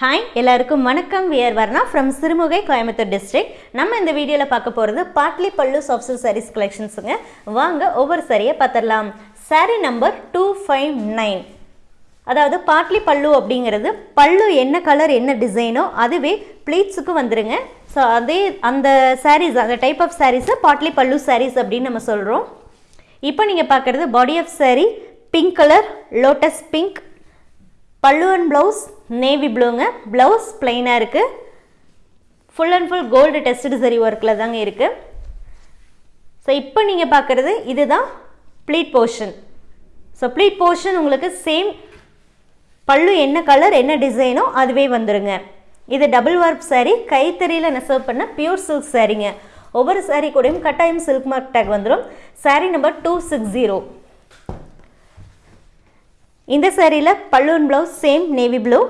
Hi எல்லாருக்கும் வணக்கம். We're Varna from Sirumugai Coimbatore district நம்ம இந்த வீடியோவில் பார்க்க போகிறது பாட்லி பல்லு சாஃப்ட் சாரீஸ் கலெக்ஷன்ஸுங்க வாங்க ஒவ்வொரு சாரியை பார்த்துடலாம். Sari number two five nine அதாவது பாட்லி பல்லு அப்படிங்கிறது பல்லு என்ன கலர் என்ன டிசைனோ அதுவே ப்ளீட்ஸுக்கு வந்துருங்க. ஸோ அதே அந்த சாரீஸ் அந்த டைப் ஆஃப் சாரீஸை பாட்லி பல்லு சாரீஸ் அப்படின்னு நம்ம சொல்கிறோம் இப்போ நீங்கள் பார்க்குறது body of sari pink colour lotus pink pallu and blouse navy ப்ளூங்க blouse ப்ளைனாக இருக்குது full and full gold tested zari ஒர்க்கில் தாங்க இருக்குது ஸோ இப்போ நீங்கள் பார்க்குறது இதுதான் pleat portion so pleat portion உங்களுக்கு சேம் பல்லு என்ன கலர் என்ன டிசைனோ அதுவே வந்துருங்க. இது டபுள் ஒர்க் சேரீ கைத்தறியில் நெசவு பண்ண பியூர் சில்க் சாரீங்க ஒவ்வொரு சாரீ கூடயும் கட்டாயம் சில்க் மார்க் டேக் வந்துடும் sari number two six zero இந்த சேரீயில் பல்லுவன் blouse same navy blue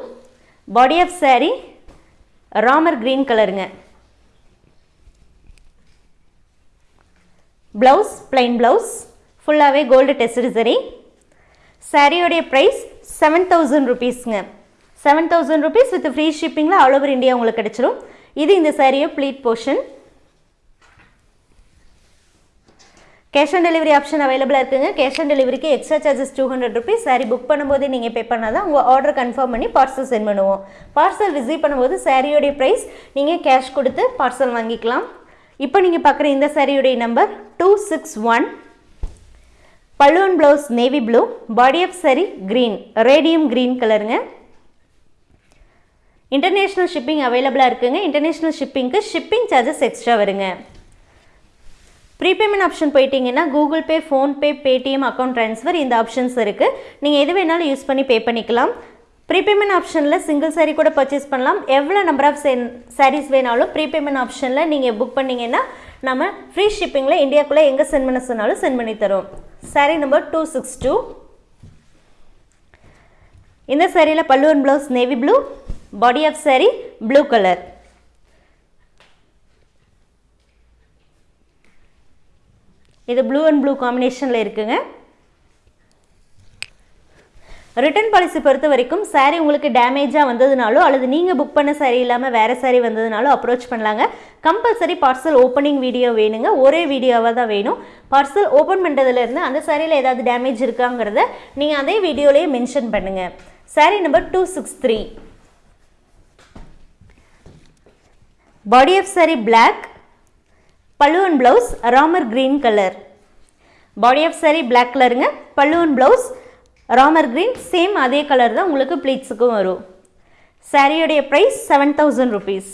body of sari Ramar green கலருங்க ப்ளவுஸ் பிளைன் ப்ளவுஸ் ஃபுல்லாகவே கோல்டு டெஸ்டு சரி சாரியோடைய price seven thousand ருபீஸ்ங்க seven thousand rupees with free ஷிப்பிங்கில் all over India உங்களுக்கு கிடச்சிரும். இது இந்த சாரியை pleat portion cash on delivery option அவைலபிளாக இருக்குங்க. கேஷ் ஆன் டெலிவரிக்கு extra charges two hundred rupees sari book பண்ணும்போது நீங்கள் பே பண்ணால் தான் உங்கள் ஆர்டர் கன்ஃபார்ம் பண்ணி பார்சல் சென்ட் பண்ணுவோம். பார்சல் ரிசீவ் பண்ணும்போது சாரியோடைய ப்ரைஸ் நீங்கள் கேஷ் கொடுத்து பார்சல் வாங்கிக்கலாம். இப்போ நீங்கள் பார்க்குற இந்த சாரியுடைய நம்பர் டூ சிக்ஸ் ஒன் பல்லுவன் blouse navy blue body of sari green radium green கலருங்க இன்டர்நேஷ்னல் ஷிப்பிங் அவைலபிளாக இருக்குங்க. இன்டர்நேஷ்னல் ஷிப்பிங்க்கு ஷிப்பிங் சார்ஜஸ் எக்ஸ்ட்ரா வருங்க. ப்ரீபேமெண்ட் ஆப்ஷன் போயிட்டீங்கன்னா Google Pay PhonePe Paytm account transfer இந்த ஆப்ஷன்ஸ் இருக்குது நீங்கள் எது வேணாலும் யூஸ் பண்ணி பே பண்ணிக்கலாம். ப்ரீபேமெண்ட் ஆப்ஷனில் சிங்கிள் சாரீ கூட பர்ச்சேஸ் பண்ணலாம். எவ்வளோ நம்பர் ஆஃப் சாரீஸ் வேணாலும் ப்ரீபேமெண்ட் ஆப்ஷனில் நீங்கள் புக் பண்ணிங்கன்னா நம்ம ஃப்ரீ ஷிப்பிங்கில் இந்தியாக்குள்ளே எங்கே சென்ட் பண்ண சொன்னாலும் சென்ட் பண்ணி தரோம் sari number two six two இந்த சாரியில் பல்லுவன் blouse navy blue body of sari blue colour இது ப்ளூ அண்ட் ப்ளூ காம்பினேஷனில் இருக்குங்க. ரிட்டர்ன் பாலிசி பொறுத்த வரைக்கும் சாரீ உங்களுக்கு டேமேஜாக வந்ததுனாலோ அல்லது நீங்கள் புக் பண்ண சாரீ இல்லாமல் வேறு சாரீ வந்ததுனாலோ அப்ரோச் பண்ணலாங்க. கம்பல்சரி பார்சல் ஓப்பனிங் வீடியோ வேணுங்க. ஒரே வீடியோவாக தான் வேணும். பார்சல் ஓப்பன் பண்ணுறதுலேருந்து அந்த சாரியில் ஏதாவது டேமேஜ் இருக்காங்கிறத நீங்கள் அதே வீடியோலேயே மென்ஷன் பண்ணுங்கள் sari number two six three body of sari black பல்லுவன் blouse Ramar green colour body of sari black கலருங்க பல்லுவன் ப்ளவுஸ் ராமர் க்ரீன் சேம் அதே கலர் தான் உங்களுக்கு ப்ளீட்ஸுக்கும் வரும். சாரியோடைய price seven thousand rupees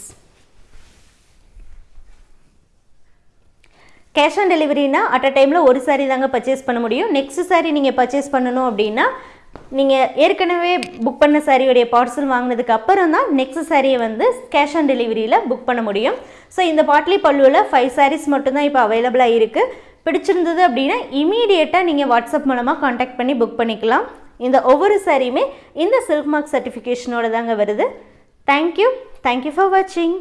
cash on டெலிவரினா at a டைமில் ஒரு சாரீ தாங்க பர்ச்சேஸ் பண்ண முடியும். நெக்ஸ்ட் சாரீ நீங்கள் பர்ச்சேஸ் பண்ணணும் அப்படின்னா நீங்கள் ஏற்கனவே புக் பண்ண சாரியுடைய பார்சல் வாங்கினதுக்கு அப்புறம் தான் நெக்ஸ்ட் சாரியை வந்து கேஷ் ஆன் டெலிவரியில் புக் பண்ண முடியும். ஸோ இந்த பாட்லி பல்லுவில் ஃபைவ் சாரீஸ் மட்டும்தான் இப்போ அவைலபிளாக இருக்குது பிடிச்சிருந்தது அப்படின்னா இமீடியட்டாக நீங்கள் வாட்ஸ்அப் மூலமாக காண்டாக்ட் பண்ணி புக் பண்ணிக்கலாம். இந்த ஒவ்வொரு சாரியுமே இந்த சில்க் மார்க் சர்டிஃபிகேஷனோட தாங்க வருது. தேங்க்யூ தேங்க்யூ ஃபார் வாட்சிங்